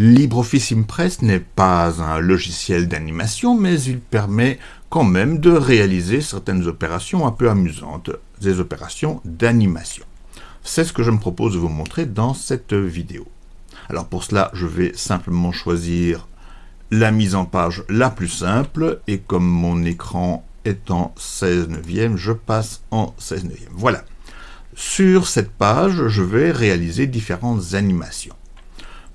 LibreOffice Impress n'est pas un logiciel d'animation, mais il permet quand même de réaliser certaines opérations un peu amusantes, des opérations d'animation. C'est ce que je me propose de vous montrer dans cette vidéo. Alors pour cela, je vais simplement choisir la mise en page la plus simple, et comme mon écran est en 16 neuvième, je passe en 16 neuvième. Voilà. Sur cette page, je vais réaliser différentes animations.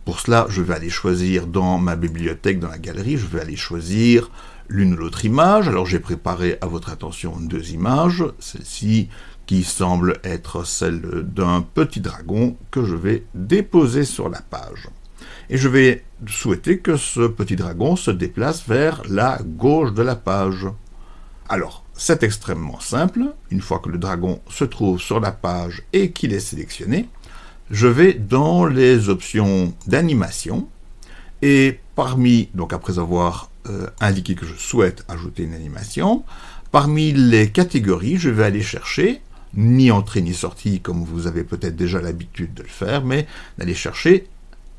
Pour cela, je vais aller choisir dans ma bibliothèque, dans la galerie, je vais aller choisir l'une ou l'autre image. Alors j'ai préparé à votre attention deux images, celle-ci qui semble être celle d'un petit dragon que je vais déposer sur la page. Et je vais souhaiter que ce petit dragon se déplace vers la gauche de la page. Alors, c'est extrêmement simple. Une fois que le dragon se trouve sur la page et qu'il est sélectionné, je vais dans les options d'animation et parmi, donc après avoir euh, indiqué que je souhaite ajouter une animation, parmi les catégories, je vais aller chercher, ni entrée ni sortie comme vous avez peut-être déjà l'habitude de le faire, mais d'aller chercher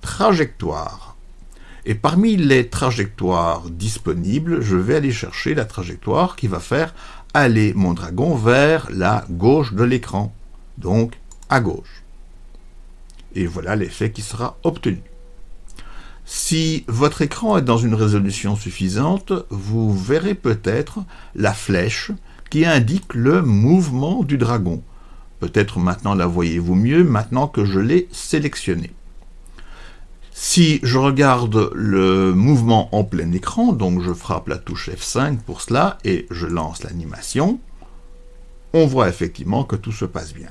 trajectoire. Et parmi les trajectoires disponibles, je vais aller chercher la trajectoire qui va faire aller mon dragon vers la gauche de l'écran, donc à gauche. Et voilà l'effet qui sera obtenu. Si votre écran est dans une résolution suffisante, vous verrez peut-être la flèche qui indique le mouvement du dragon. Peut-être maintenant la voyez-vous mieux, maintenant que je l'ai sélectionné. Si je regarde le mouvement en plein écran, donc je frappe la touche F5 pour cela, et je lance l'animation, on voit effectivement que tout se passe bien.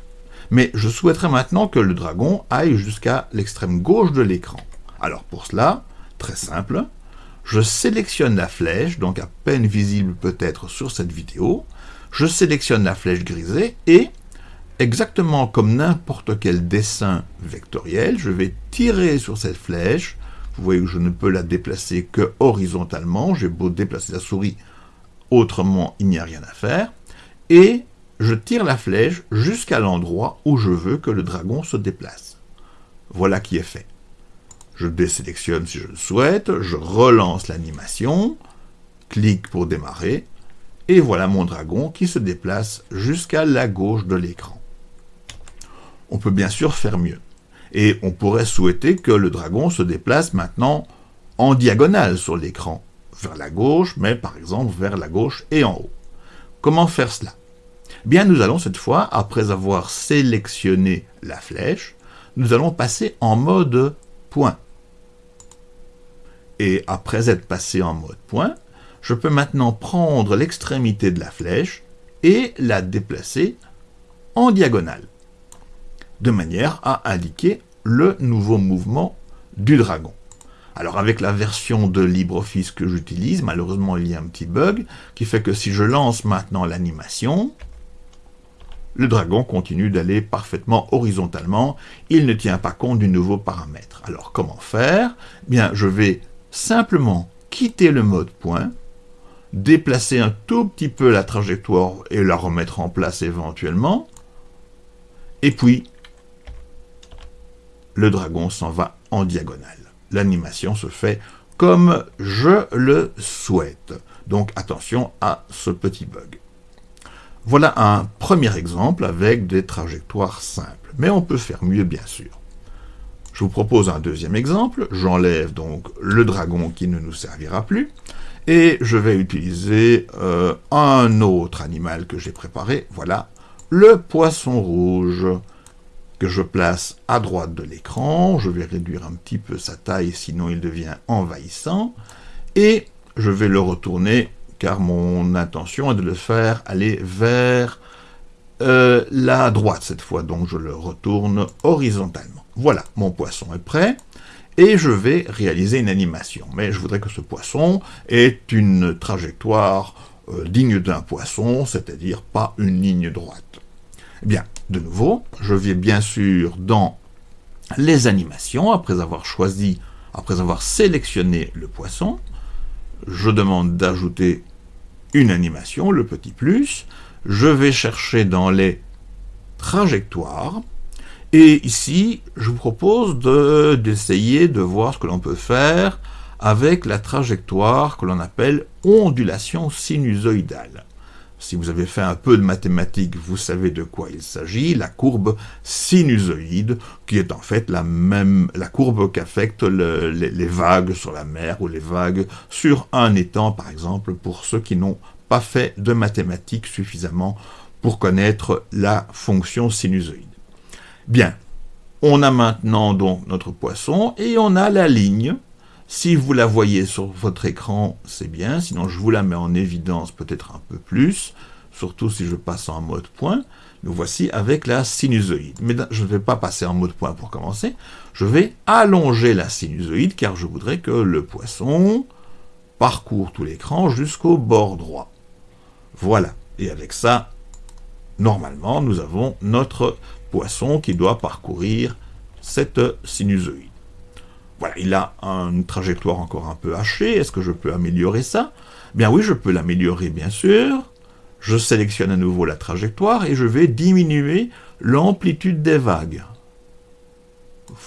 Mais je souhaiterais maintenant que le dragon aille jusqu'à l'extrême gauche de l'écran. Alors pour cela, très simple, je sélectionne la flèche, donc à peine visible peut-être sur cette vidéo, je sélectionne la flèche grisée et exactement comme n'importe quel dessin vectoriel, je vais tirer sur cette flèche. Vous voyez que je ne peux la déplacer que horizontalement. J'ai beau déplacer la souris, autrement il n'y a rien à faire. Et je tire la flèche jusqu'à l'endroit où je veux que le dragon se déplace. Voilà qui est fait. Je désélectionne si je le souhaite, je relance l'animation, clique pour démarrer, et voilà mon dragon qui se déplace jusqu'à la gauche de l'écran on peut bien sûr faire mieux. Et on pourrait souhaiter que le dragon se déplace maintenant en diagonale sur l'écran, vers la gauche, mais par exemple vers la gauche et en haut. Comment faire cela? Bien, nous allons cette fois, après avoir sélectionné la flèche, nous allons passer en mode point. Et après être passé en mode point, je peux maintenant prendre l'extrémité de la flèche et la déplacer en diagonale de manière à indiquer le nouveau mouvement du dragon. Alors avec la version de LibreOffice que j'utilise, malheureusement il y a un petit bug, qui fait que si je lance maintenant l'animation, le dragon continue d'aller parfaitement horizontalement, il ne tient pas compte du nouveau paramètre. Alors comment faire? Bien, je vais simplement quitter le mode point, déplacer un tout petit peu la trajectoire et la remettre en place éventuellement, et puis le dragon s'en va en diagonale. L'animation se fait comme je le souhaite. Donc attention à ce petit bug. Voilà un premier exemple avec des trajectoires simples. Mais on peut faire mieux bien sûr. Je vous propose un deuxième exemple. J'enlève donc le dragon qui ne nous servira plus. Et je vais utiliser euh, un autre animal que j'ai préparé. Voilà, le poisson rouge que je place à droite de l'écran. Je vais réduire un petit peu sa taille, sinon il devient envahissant. Et je vais le retourner, car mon intention est de le faire aller vers euh, la droite cette fois. Donc je le retourne horizontalement. Voilà, mon poisson est prêt. Et je vais réaliser une animation. Mais je voudrais que ce poisson ait une trajectoire euh, digne d'un poisson, c'est-à-dire pas une ligne droite. Eh bien, de nouveau, je vais bien sûr dans les animations, après avoir choisi, après avoir sélectionné le poisson, je demande d'ajouter une animation, le petit plus, je vais chercher dans les trajectoires, Et ici, je vous propose d'essayer de, voir ce que l'on peut faire avec la trajectoire que l'on appelle ondulation sinusoïdale. Si vous avez fait un peu de mathématiques, vous savez de quoi il s'agit, la courbe sinusoïde, qui est en fait la même courbe qu'affectent les, vagues sur la mer ou les vagues sur un étang, par exemple, pour ceux qui n'ont pas fait de mathématiques suffisamment pour connaître la fonction sinusoïde. Bien, on a maintenant donc notre poisson et on a la ligne. Si vous la voyez sur votre écran, c'est bien, sinon je vous la mets en évidence peut-être un peu plus, surtout si je passe en mode point. Nous voici avec la sinusoïde. Mais je ne vais pas passer en mode point pour commencer, je vais allonger la sinusoïde car je voudrais que le poisson parcourt tout l'écran jusqu'au bord droit. Voilà, et avec ça, normalement, nous avons notre poisson qui doit parcourir cette sinusoïde. Il a une trajectoire encore un peu hachée. Est-ce que je peux améliorer ça? Bien oui, je peux l'améliorer, bien sûr. Je sélectionne à nouveau la trajectoire et je vais diminuer l'amplitude des vagues.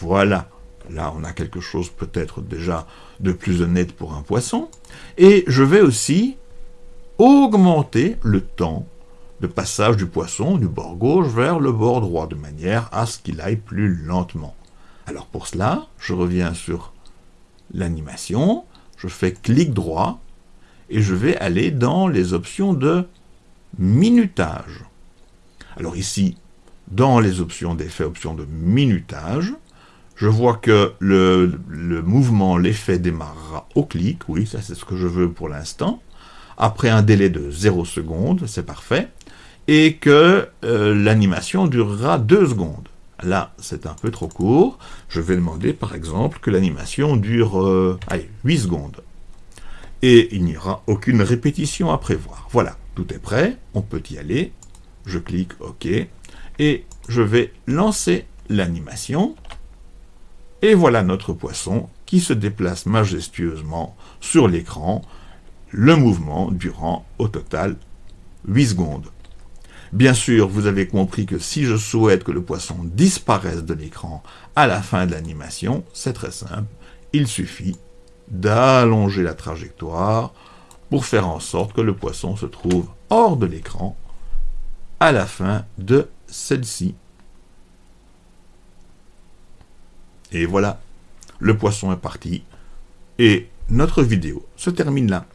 Voilà. Là, on a quelque chose peut-être déjà de plus honnête pour un poisson. Et je vais aussi augmenter le temps de passage du poisson du bord gauche vers le bord droit, de manière à ce qu'il aille plus lentement. Alors pour cela, je reviens sur l'animation, je fais clic droit, et je vais aller dans les options de minutage. Alors ici, dans les options d'effet, option de minutage, je vois que le, le mouvement, l'effet démarrera au clic, oui, ça c'est ce que je veux pour l'instant, après un délai de 0 secondes, c'est parfait, et que euh, l'animation durera 2 secondes. Là, c'est un peu trop court. Je vais demander, par exemple, que l'animation dure euh, allez, 8 secondes. Et il n'y aura aucune répétition à prévoir. Voilà, tout est prêt, on peut y aller. Je clique OK, et je vais lancer l'animation. Et voilà notre poisson qui se déplace majestueusement sur l'écran, le mouvement durant au total 8 secondes. Bien sûr, vous avez compris que si je souhaite que le poisson disparaisse de l'écran à la fin de l'animation, c'est très simple, il suffit d'allonger la trajectoire pour faire en sorte que le poisson se trouve hors de l'écran à la fin de celle-ci. Et voilà, le poisson est parti et notre vidéo se termine là.